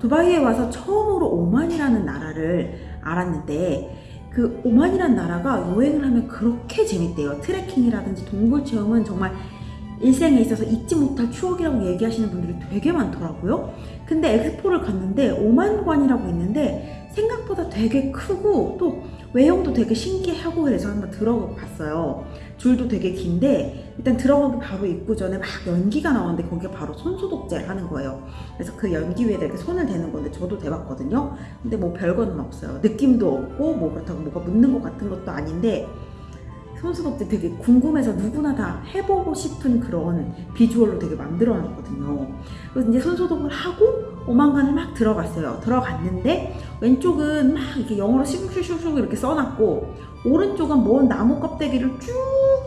두바이에 와서 처음으로 오만이라는 나라를 알았는데 그 오만이라는 나라가 여행을 하면 그렇게 재밌대요. 트레킹이라든지 동굴 체험은 정말 일생에 있어서 잊지 못할 추억이라고 얘기하시는 분들이 되게 많더라고요. 근데 엑스포를 갔는데 오만관이라고 있는데 생각보다 되게 크고 또 외형도 되게 신기하고 그래서 한번 들어가 봤어요. 줄도 되게 긴데 일단 들어가기 바로 입구 전에 막 연기가 나오는데 거기가 바로 손소독제를 하는 거예요. 그래서 그 연기 위에다 이렇게 손을 대는 건데 저도 대봤거든요. 근데 뭐 별거는 없어요. 느낌도 없고 뭐 그렇다고 뭐가 묻는 것 같은 것도 아닌데 손소독제 되게 궁금해서 누구나 다 해보고 싶은 그런 비주얼로 되게 만들어 놨거든요. 그래서 이제 손소독을 하고 오만간을 막 들어갔어요. 들어갔는데 왼쪽은 막 이렇게 영어로 슉슉슉슉 이렇게 써놨고 오른쪽은 먼 나무 껍데기를 쭉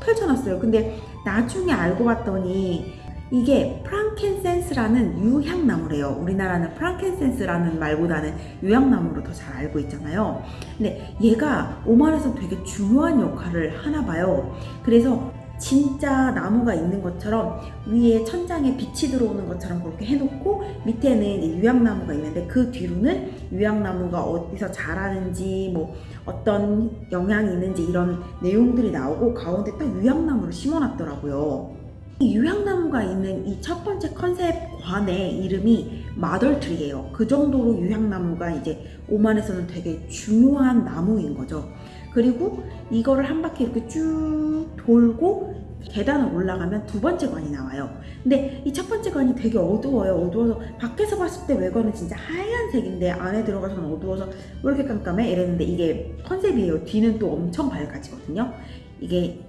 펼쳐놨어요. 근데 나중에 알고 봤더니 이게 프랑켄센스라는 유향나무래요. 우리나라는 프랑켄센스라는 말보다는 유향나무로 더 잘 알고 있잖아요. 근데 얘가 오만에서 되게 중요한 역할을 하나 봐요. 그래서 진짜 나무가 있는 것처럼 위에 천장에 빛이 들어오는 것처럼 그렇게 해놓고 밑에는 유향나무가 있는데 그 뒤로는 유향나무가 어디서 자라는지 뭐 어떤 영향이 있는지 이런 내용들이 나오고 가운데 딱 유향나무를 심어놨더라고요. 이 유향나무가 있는 이 첫 번째 컨셉 관의 이름이 마덜트리예요. 그 정도로 유향나무가 이제 오만에서는 되게 중요한 나무인 거죠. 그리고 이거를 한 바퀴 이렇게 쭉 돌고 계단을 올라가면 두 번째 관이 나와요. 근데 이 첫 번째 관이 되게 어두워요. 어두워서 밖에서 봤을 때 외관은 진짜 하얀색인데 안에 들어가서는 어두워서 왜 이렇게 깜깜해? 이랬는데 이게 컨셉이에요. 뒤는 또 엄청 밝아지거든요. 이게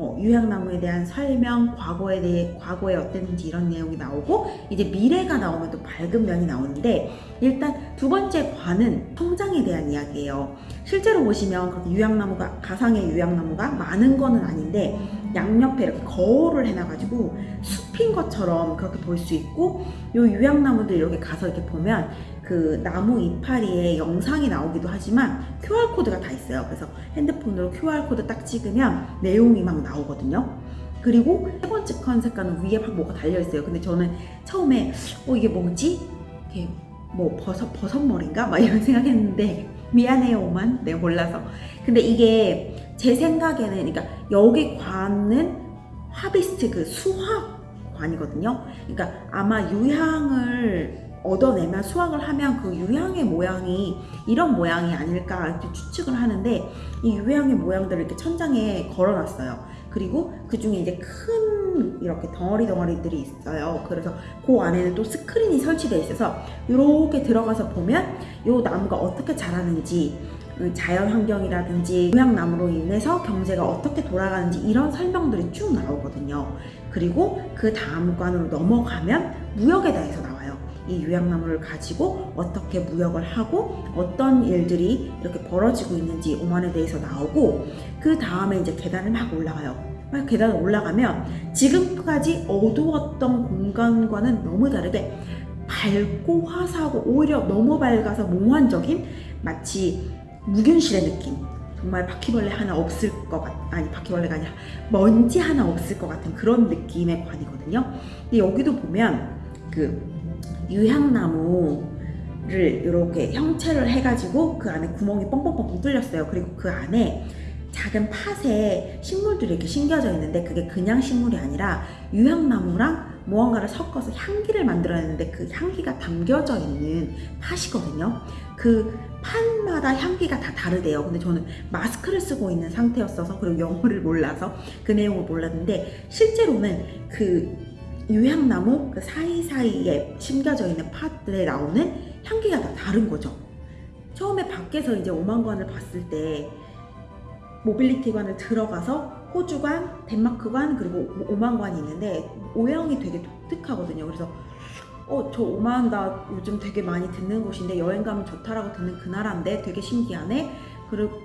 뭐 유향나무에 대한 설명, 과거에 대해 과거에 어땠는지 이런 내용이 나오고 이제 미래가 나오면 또 밝은 면이 나오는데 일단 두 번째 관은 성장에 대한 이야기예요. 실제로 보시면 그렇게 유향나무가 가상의 유향나무가 많은 거는 아닌데 양옆에 이렇게 거울을 해놔가지고 숲인 것처럼 그렇게 볼 수 있고 요 유향나무들 이렇게 가서 이렇게 보면 그 나무 이파리에 영상이 나오기도 하지만 QR 코드가 다 있어요. 그래서 핸드폰으로 QR 코드 딱 찍으면 내용이 막 나오거든요. 그리고 세 번째 컨셉관은 위에 막 뭐가 달려 있어요. 근데 저는 처음에 어 이게 뭐지? 이게 뭐 버섯 버섯머리인가? 막 이런 생각했는데 미안해요 오만 내가 몰라서. 근데 이게 제 생각에는 그러니까 여기 관은 harvest 그 수확 관이거든요. 그러니까 아마 유향을 얻어내면 수확을 하면 그 유향의 모양이 이런 모양이 아닐까 이렇게 추측을 하는데 이 유향의 모양들을 이렇게 천장에 걸어놨어요. 그리고 그 중에 이제 큰 이렇게 덩어리 덩어리들이 있어요. 그래서 그 안에는 또 스크린이 설치되어 있어서 이렇게 들어가서 보면 이 나무가 어떻게 자라는지 그 자연 환경이라든지 유향나무로 인해서 경제가 어떻게 돌아가는지 이런 설명들이 쭉 나오거든요. 그리고 그 다음 관으로 넘어가면 무역에 대해서 나와요. 이 유향나무를 가지고 어떻게 무역을 하고 어떤 일들이 이렇게 벌어지고 있는지 오만에 대해서 나오고 그 다음에 이제 계단을 막 올라가요. 막 계단을 올라가면 지금까지 어두웠던 공간과는 너무 다르게 밝고 화사하고 오히려 너무 밝아서 몽환적인 마치 무균실의 느낌 정말 바퀴벌레 하나 없을 것 같, 아니 바퀴벌레가 아니라 먼지 하나 없을 것 같은 그런 느낌의 관이거든요 근데 여기도 보면 그 유향나무를 이렇게 형체를 해가지고 그 안에 구멍이 뻥뻥뻥뻥 뚫렸어요 그리고 그 안에 작은 팥에 식물들이 이렇게 심겨져 있는데 그게 그냥 식물이 아니라 유향나무랑 무언가를 섞어서 향기를 만들어냈는데 그 향기가 담겨져 있는 팥이거든요. 그 팥마다 향기가 다 다르대요. 근데 저는 마스크를 쓰고 있는 상태였어서 그리고 영어를 몰라서 그 내용을 몰랐는데 실제로는 그 유향나무 그 사이사이에 심겨져 있는 팥들에 나오는 향기가 다 다른 거죠. 처음에 밖에서 이제 오만관을 봤을 때 모빌리티관을 들어가서 호주관, 덴마크관 그리고 오만관이 있는데 오형이 되게 독특하거든요. 그래서 어 저 오만 나 요즘 되게 많이 듣는 곳인데 여행 가면 좋다라고 듣는 그 나라인데 되게 신기하네.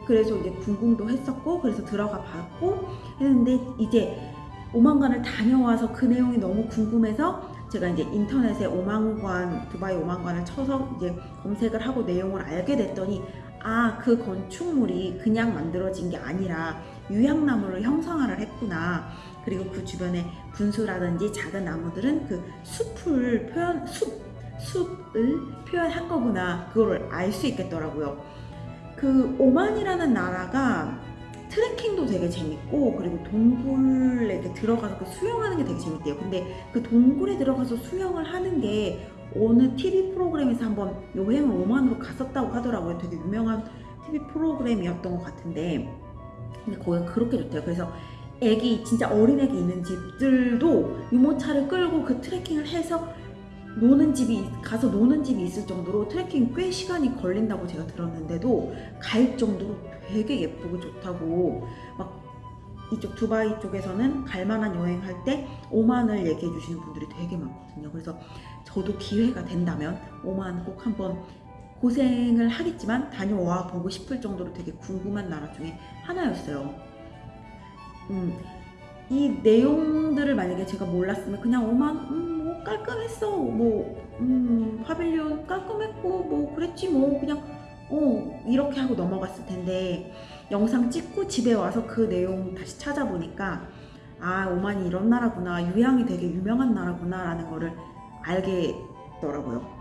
그래서 이제 궁금도 했었고 그래서 들어가 봤고 했는데 이제 오만관을 다녀와서 그 내용이 너무 궁금해서 제가 이제 인터넷에 오만관 두바이 오만관을 쳐서 이제 검색을 하고 내용을 알게 됐더니 아, 그 건축물이 그냥 만들어진 게 아니라 유향나무를 형상화를 했구나. 그리고 그 주변에 분수라든지 작은 나무들은 그 숲을 표현, 숲, 숲을 표현한 거구나 그거를 알 수 있겠더라고요. 그 오만이라는 나라가 트레킹도 되게 재밌고 그리고 동굴에 들어가서 그 수영하는 게 되게 재밌대요. 근데 그 동굴에 들어가서 수영을 하는 게 어느 TV 프로그램에서 한번 여행을 오만으로 갔었다고 하더라고요. 되게 유명한 TV 프로그램이었던 것 같은데 근데 거기가 그렇게 좋대요. 그래서 애기 진짜 어린 애기 있는 집들도 유모차를 끌고 그 트레킹을 해서 노는 집이 가서 노는 집이 있을 정도로 트레킹 꽤 시간이 걸린다고 제가 들었는데도 갈 정도로 되게 예쁘고 좋다고 막 이쪽 두바이 쪽에서는 갈만한 여행할 때 오만을 얘기해 주시는 분들이 되게 많거든요. 그래서 저도 기회가 된다면 오만 꼭 한번 고생을 하겠지만 다녀와 보고 싶을 정도로 되게 궁금한 나라 중에 하나였어요. 음, 이 내용들을 만약에 제가 몰랐으면 그냥 오만 음, 뭐 깔끔했어. 뭐 음, 파빌리온 깔끔했고 뭐 그랬지 뭐. 그냥 어 이렇게 하고 넘어갔을 텐데. 영상 찍고 집에 와서 그 내용 다시 찾아보니까 아 오만이 이런 나라구나. 유양이 되게 유명한 나라구나 라는 거를 알겠더라고요.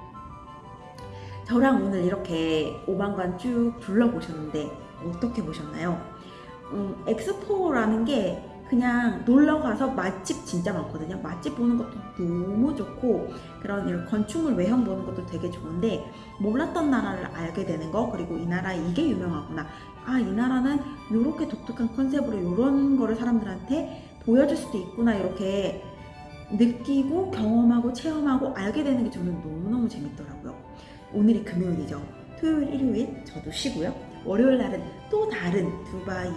저랑 오늘 이렇게 오만관 쭉 둘러보셨는데 어떻게 보셨나요? 음, 엑스포라는 게 그냥 놀러 가서 맛집 진짜 많거든요. 맛집 보는 것도 너무 좋고 그런 이런 건축물 외형 보는 것도 되게 좋은데 몰랐던 나라를 알게 되는 거 그리고 이 나라 이게 유명하구나. 아 이 나라는 이렇게 독특한 컨셉으로 이런 거를 사람들한테 보여줄 수도 있구나 이렇게 느끼고 경험하고 체험하고 알게 되는 게 저는 너무너무 재밌더라고요. 오늘이 금요일이죠. 토요일, 일요일 저도 쉬고요. 월요일 날은 또 다른 두바이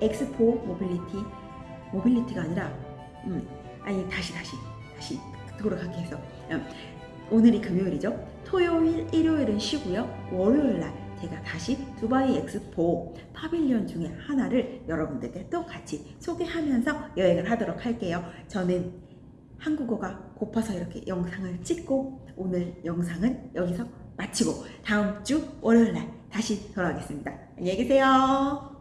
엑스포 모빌리티 모빌리티가 아니라 음 아니 다시 다시 다시 돌아가게 해서 음, 오늘이 금요일이죠. 토요일, 일요일은 쉬고요. 월요일 날 제가 다시 두바이 엑스포 pavilion 중에 하나를 여러분들께 또 같이 소개하면서 여행을 하도록 할게요. 저는 한국어가 고파서 이렇게 영상을 찍고 오늘 영상은 여기서 마치고 다음 주 월요일 날 다시 돌아오겠습니다. 안녕히 계세요.